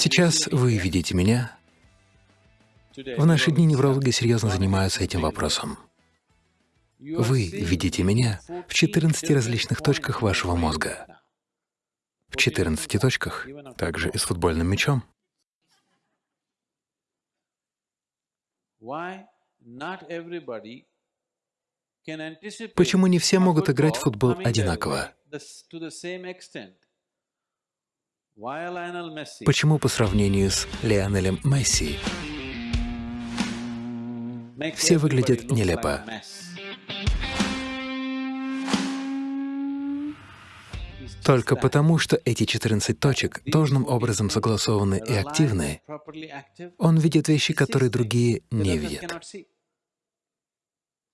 Сейчас вы видите меня. В наши дни неврологи серьезно занимаются этим вопросом. Вы видите меня в 14 различных точках вашего мозга. В 14 точках, также и с футбольным мячом. Почему не все могут играть в футбол одинаково? Почему по сравнению с Лионелем Месси все выглядят нелепо? Только потому, что эти 14 точек должным образом согласованы и активны, он видит вещи, которые другие не видят.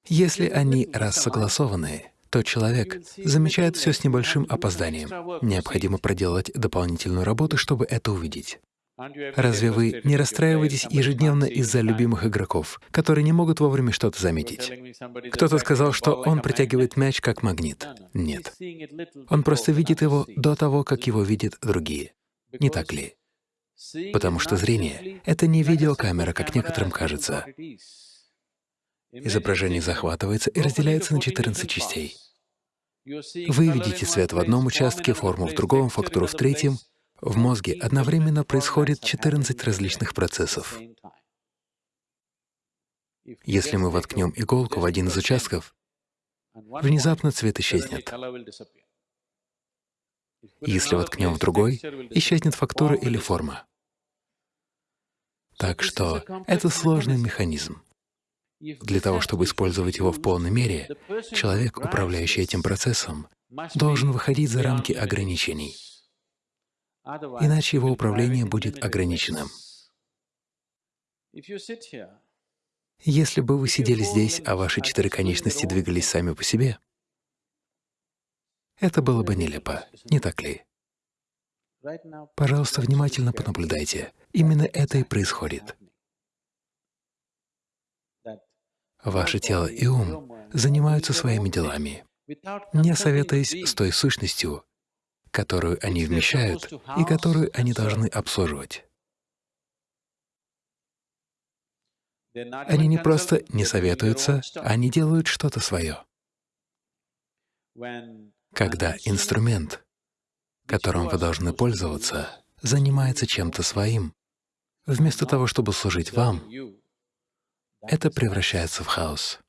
Если они рассогласованы, то человек замечает все с небольшим опозданием. Необходимо проделать дополнительную работу, чтобы это увидеть. Разве вы не расстраиваетесь ежедневно из-за любимых игроков, которые не могут вовремя что-то заметить? Кто-то сказал, что он притягивает мяч как магнит. Нет. Он просто видит его до того, как его видят другие. Не так ли? Потому что зрение — это не видеокамера, как некоторым кажется. Изображение захватывается и разделяется на 14 частей. Вы видите цвет в одном участке, форму в другом, фактуру в третьем. В мозге одновременно происходит 14 различных процессов. Если мы воткнем иголку в один из участков, внезапно цвет исчезнет. Если воткнем в другой, исчезнет фактура или форма. Так что это сложный механизм. Для того, чтобы использовать его в полной мере, человек, управляющий этим процессом, должен выходить за рамки ограничений, иначе его управление будет ограниченным. Если бы вы сидели здесь, а ваши четыре конечности двигались сами по себе, это было бы нелепо, не так ли? Пожалуйста, внимательно понаблюдайте. Именно это и происходит. Ваше тело и ум занимаются своими делами, не советуясь с той сущностью, которую они вмещают и которую они должны обслуживать. Они не просто не советуются, они делают что-то свое. Когда инструмент, которым вы должны пользоваться, занимается чем-то своим, вместо того, чтобы служить вам, это превращается в хаос.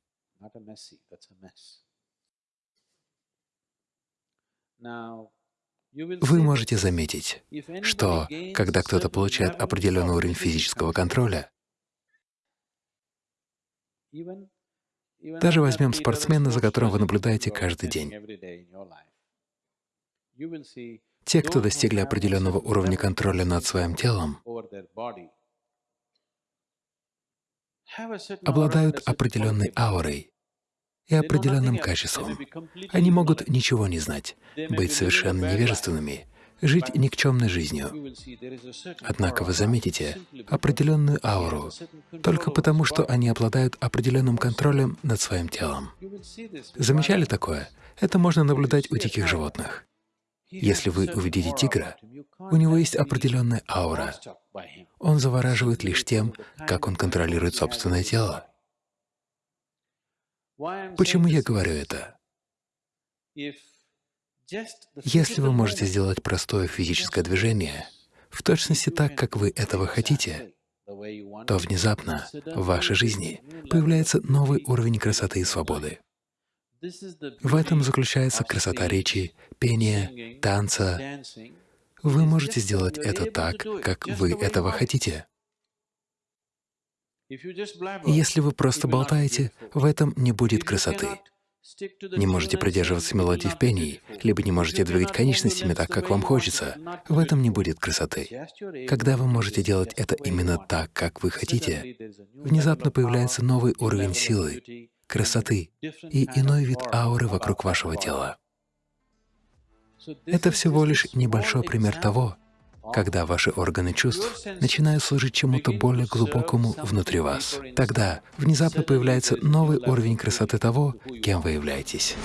Вы можете заметить, что когда кто-то получает определенный уровень физического контроля, даже возьмем спортсмена, за которым вы наблюдаете каждый день. Те, кто достигли определенного уровня контроля над своим телом, обладают определенной аурой и определенным качеством. Они могут ничего не знать, быть совершенно невежественными, жить никчемной жизнью. Однако вы заметите определенную ауру только потому, что они обладают определенным контролем над своим телом. Замечали такое? Это можно наблюдать у диких животных. Если вы увидите тигра, у него есть определенная аура. Он завораживает лишь тем, как он контролирует собственное тело. Почему я говорю это? Если вы можете сделать простое физическое движение, в точности так, как вы этого хотите, то внезапно в вашей жизни появляется новый уровень красоты и свободы. В этом заключается красота речи, пения, танца. Вы можете сделать это так, как вы этого хотите. Если вы просто болтаете, в этом не будет красоты. Не можете придерживаться мелодии в пении, либо не можете двигать конечностями так, как вам хочется, в этом не будет красоты. Когда вы можете делать это именно так, как вы хотите, внезапно появляется новый уровень силы, красоты и иной вид ауры вокруг вашего тела. Это всего лишь небольшой пример того, когда ваши органы чувств начинают служить чему-то более глубокому внутри вас. Тогда внезапно появляется новый уровень красоты того, кем вы являетесь.